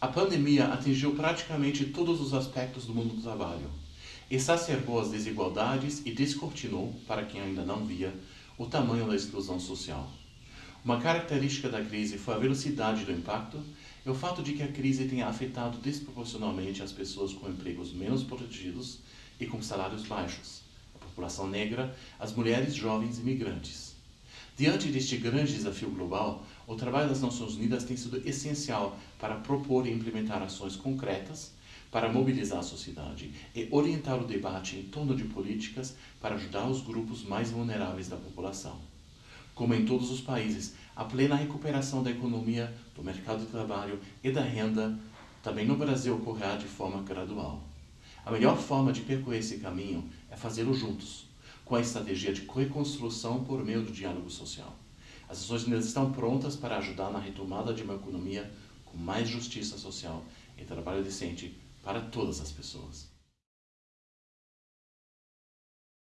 A pandemia atingiu praticamente todos os aspectos do mundo do trabalho, exacerbou as desigualdades e descortinou, para quem ainda não via, o tamanho da exclusão social. Uma característica da crise foi a velocidade do impacto e o fato de que a crise tenha afetado desproporcionalmente as pessoas com empregos menos protegidos e com salários baixos, a população negra, as mulheres jovens e imigrantes. Diante deste grande desafio global, o trabalho das Nações Unidas tem sido essencial para propor e implementar ações concretas para mobilizar a sociedade e orientar o debate em torno de políticas para ajudar os grupos mais vulneráveis da população. Como em todos os países, a plena recuperação da economia, do mercado de trabalho e da renda também no Brasil ocorrerá de forma gradual. A melhor forma de percorrer esse caminho é fazê-lo juntos, com a estratégia de reconstrução por meio do diálogo social. As Nações Unidas estão prontas para ajudar na retomada de uma economia com mais justiça social e trabalho decente para todas as pessoas.